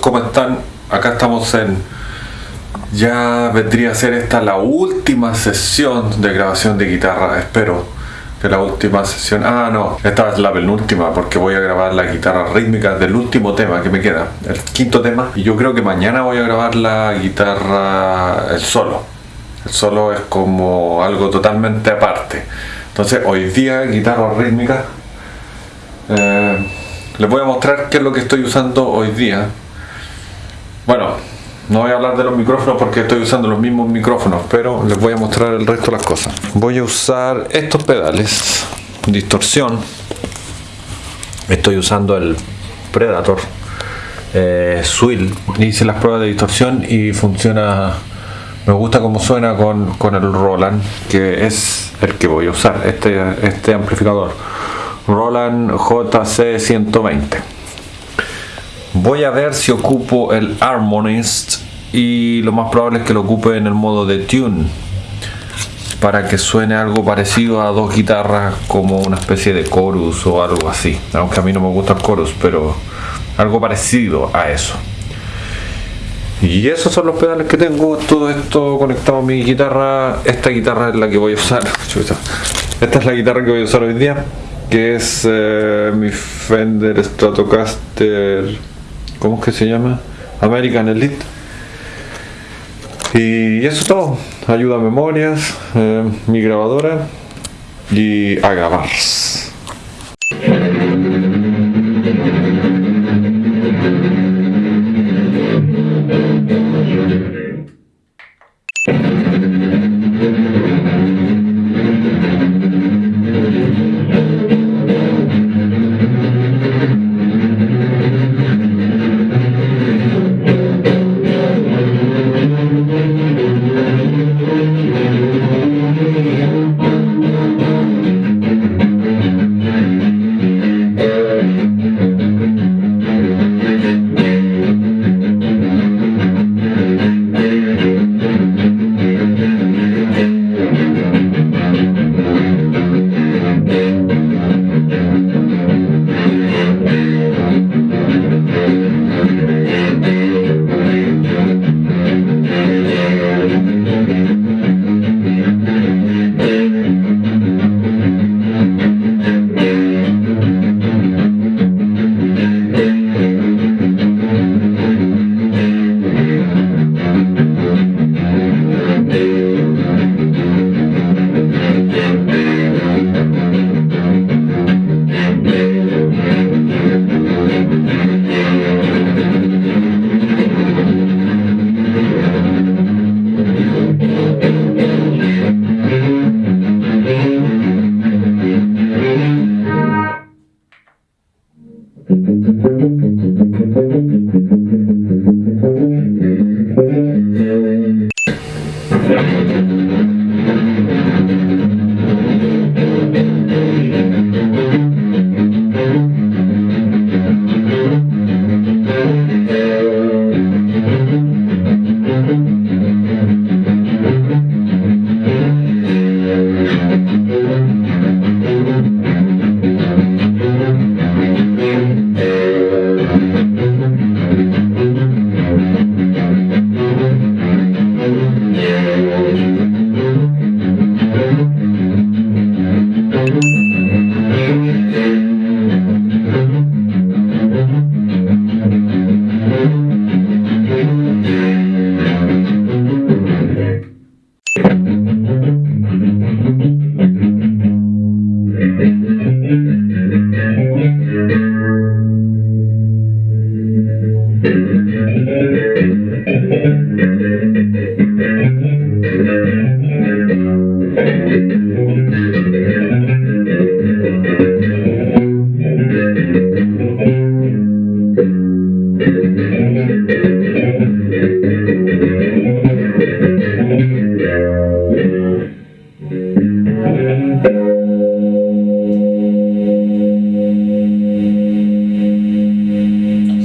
¿cómo están? Acá estamos en... Ya vendría a ser esta la última sesión de grabación de guitarra, espero que la última sesión... Ah, no, esta es la penúltima porque voy a grabar la guitarra rítmica del último tema que me queda, el quinto tema. Y yo creo que mañana voy a grabar la guitarra, el solo. El solo es como algo totalmente aparte. Entonces hoy día guitarra rítmica... Eh, les voy a mostrar qué es lo que estoy usando hoy día. Bueno, no voy a hablar de los micrófonos porque estoy usando los mismos micrófonos, pero les voy a mostrar el resto de las cosas. Voy a usar estos pedales, distorsión. Estoy usando el Predator eh, Swill. Hice las pruebas de distorsión y funciona. Me gusta cómo suena con, con el Roland, que es el que voy a usar, este, este amplificador. Roland JC120 voy a ver si ocupo el Harmonist y lo más probable es que lo ocupe en el modo de tune para que suene algo parecido a dos guitarras como una especie de chorus o algo así. Aunque a mí no me gusta el chorus pero algo parecido a eso. Y esos son los pedales que tengo todo esto conectado a mi guitarra. Esta guitarra es la que voy a usar. Esta es la guitarra que voy a usar hoy día que es eh, mi Fender Stratocaster ¿cómo es que se llama? American Elite. Y eso es todo. Ayuda a memorias eh, mi grabadora y a grabar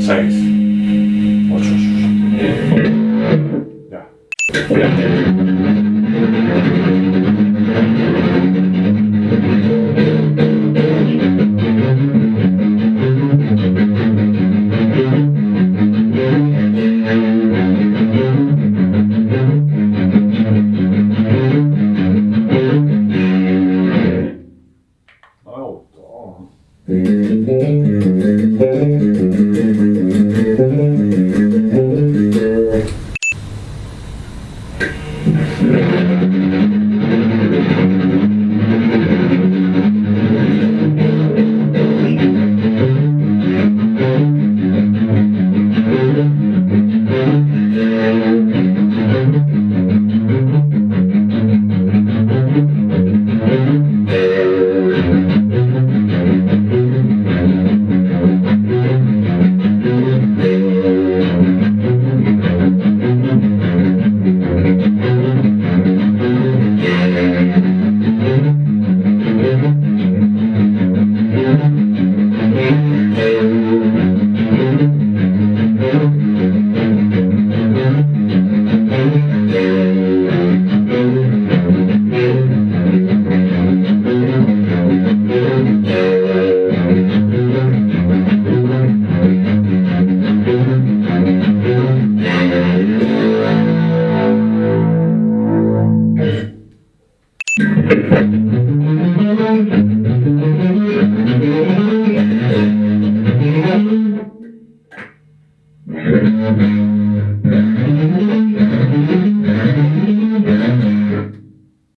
6 8 Ya.